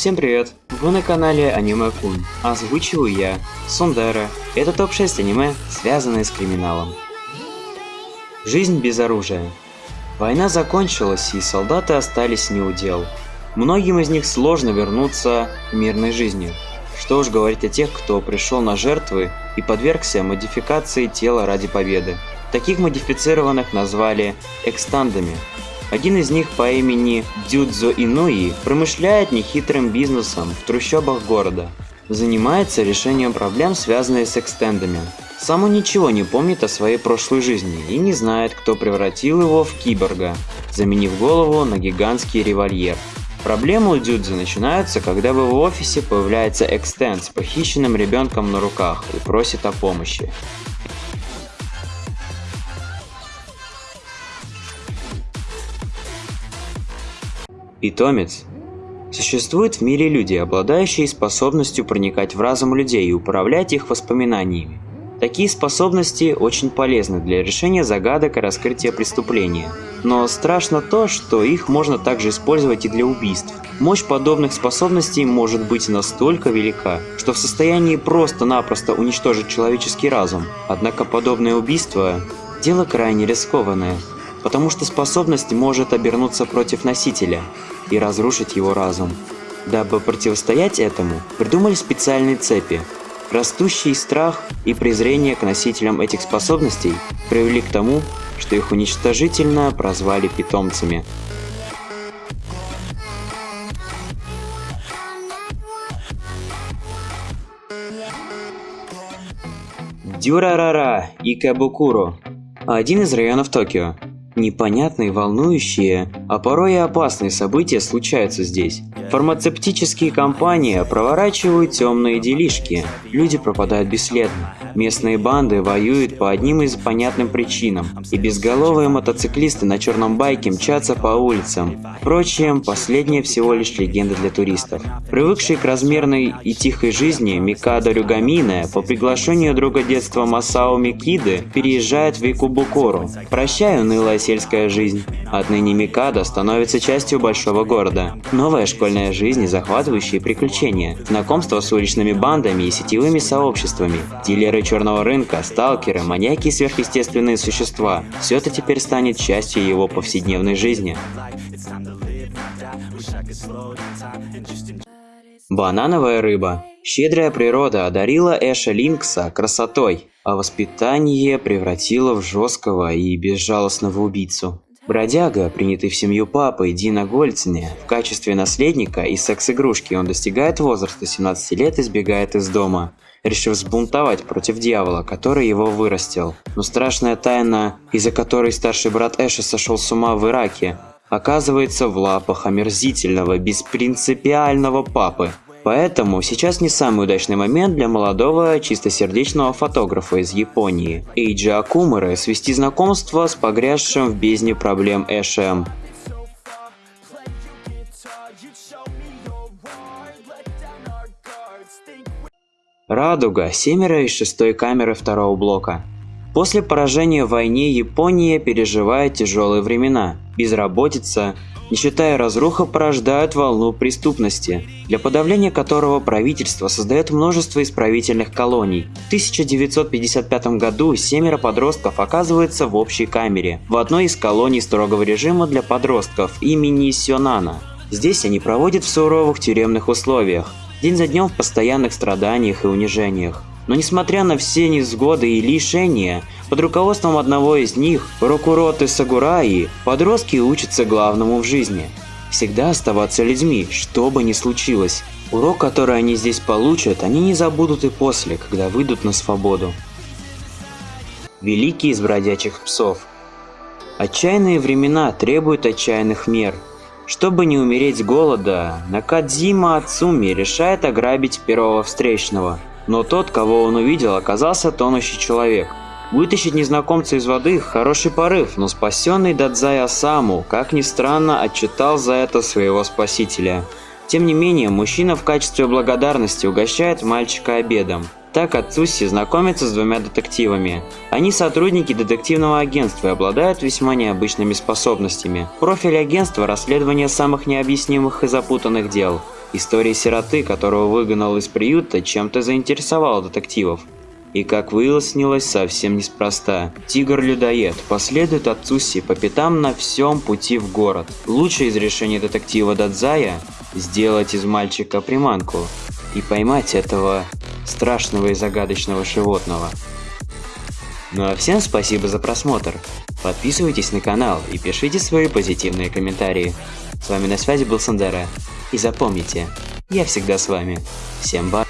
Всем привет! Вы на канале Аниме Кун. Озвучиваю я, Сундера. Это топ-6 аниме, связанные с криминалом. Жизнь без оружия. Война закончилась, и солдаты остались не у дел. Многим из них сложно вернуться к мирной жизни. Что уж говорить о тех, кто пришел на жертвы и подвергся модификации тела ради победы. Таких модифицированных назвали экстандами. Один из них по имени Дюдзо Инуи промышляет нехитрым бизнесом в трущобах города. Занимается решением проблем, связанных с экстендами. Сам он ничего не помнит о своей прошлой жизни и не знает, кто превратил его в киборга, заменив голову на гигантский револьвер. Проблемы у Дюдзы начинаются, когда в его офисе появляется экстенд с похищенным ребенком на руках и просит о помощи. Питомец. Существуют в мире люди, обладающие способностью проникать в разум людей и управлять их воспоминаниями. Такие способности очень полезны для решения загадок и раскрытия преступления. Но страшно то, что их можно также использовать и для убийств. Мощь подобных способностей может быть настолько велика, что в состоянии просто-напросто уничтожить человеческий разум. Однако подобное убийство – дело крайне рискованное, потому что способность может обернуться против носителя и разрушить его разум. Дабы противостоять этому, придумали специальные цепи. Растущий страх и презрение к носителям этих способностей привели к тому, что их уничтожительно прозвали питомцами. Дюрарара и Кабукуро – один из районов Токио, Непонятные, волнующие, а порой и опасные события случаются здесь. Фармацевтические компании проворачивают темные делишки, люди пропадают бесследно. Местные банды воюют по одним из понятным причинам, и безголовые мотоциклисты на черном байке мчатся по улицам. Впрочем, последнее всего лишь легенда для туристов. Привыкший к размерной и тихой жизни, Микадо Рюгамине по приглашению друга детства Масао Микиды переезжает в Икубукору. Прощай, унылая сельская жизнь. Отныне Микадо становится частью большого города. Новая школьная жизнь и захватывающие приключения. Знакомство с уличными бандами и сетевыми сообществами. Дилеры черного рынка, сталкеры, маньяки и сверхъестественные существа. Все это теперь станет частью его повседневной жизни. Банановая рыба. Щедрая природа одарила Эша Линкса красотой, а воспитание превратило в жесткого и безжалостного убийцу. Бродяга, принятый в семью папы Дина Гольцене, в качестве наследника и секс-игрушки он достигает возраста 17 лет и сбегает из дома, решив сбунтовать против дьявола, который его вырастил. Но страшная тайна, из-за которой старший брат Эша сошел с ума в Ираке, оказывается в лапах омерзительного, беспринципиального папы, Поэтому сейчас не самый удачный момент для молодого чистосердечного фотографа из Японии, Эйджи Акумуры, свести знакомство с погрязшим в бездне проблем Эшем. Радуга, семеро из шестой камеры второго блока. После поражения в войне Япония переживает тяжелые времена. Безработица, нищета и разруха порождают волну преступности, для подавления которого правительство создает множество исправительных колоний. В 1955 году семеро подростков оказываются в общей камере, в одной из колоний строгого режима для подростков имени Сёнана. Здесь они проводят в суровых тюремных условиях, день за днем в постоянных страданиях и унижениях. Но несмотря на все невзгоды и лишения, под руководством одного из них, Рокуроты Сагураи, подростки учатся главному в жизни – всегда оставаться людьми, что бы ни случилось. Урок, который они здесь получат, они не забудут и после, когда выйдут на свободу. Великий из бродячих псов Отчаянные времена требуют отчаянных мер. Чтобы не умереть с голода, Накадзима Ацуми решает ограбить первого встречного – но тот, кого он увидел, оказался тонущий человек. Вытащить незнакомца из воды – хороший порыв, но спасенный Дадзай Асаму, как ни странно, отчитал за это своего спасителя. Тем не менее, мужчина в качестве благодарности угощает мальчика обедом. Так Ацуси знакомится с двумя детективами. Они сотрудники детективного агентства и обладают весьма необычными способностями. Профиль агентства – расследование самых необъяснимых и запутанных дел. История сироты, которого выгнал из приюта, чем-то заинтересовала детективов. И как выяснилось, совсем неспроста. Тигр-людоед последует отцу Си по пятам на всем пути в город. Лучшее из решений детектива Дадзая – сделать из мальчика приманку и поймать этого страшного и загадочного животного. Ну а всем спасибо за просмотр. Подписывайтесь на канал и пишите свои позитивные комментарии. С вами на связи был Сандера. И запомните, я всегда с вами. Всем ба.